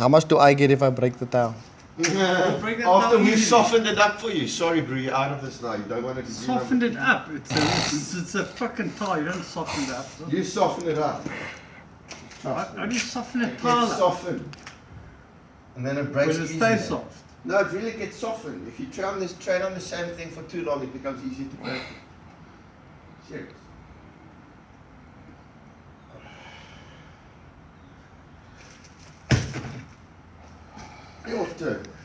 How much do I get if I break the towel? break After we've softened it up for you. Sorry, bro, you're out of this now. You don't want it to Softened it up. It's a, it's, it's a fucking tile. You don't soften it up. You soften it up. How, how do you soften a It tile gets up? softened. And then it breaks Will it easier. stay soft? No, it really gets softened. If you try on this train on the same thing for too long, it becomes easy to break. Serious. 이거 어떻게